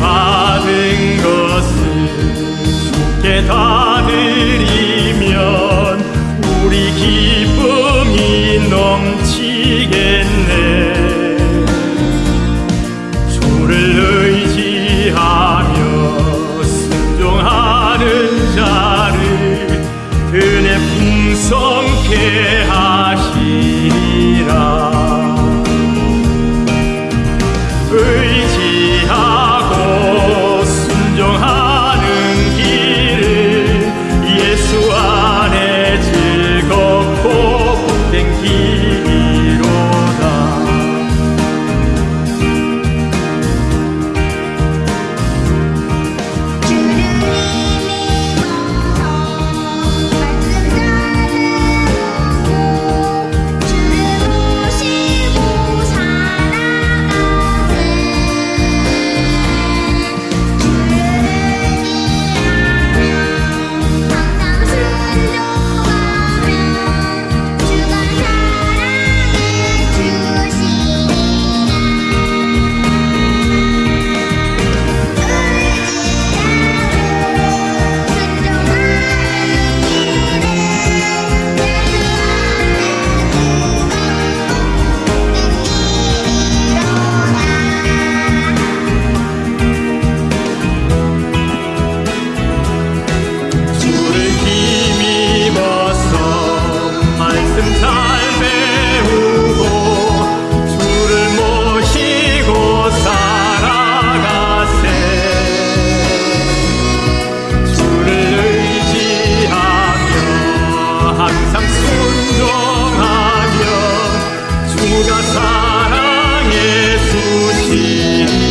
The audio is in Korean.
받은 것을 주께 다 주가 사랑해 주신.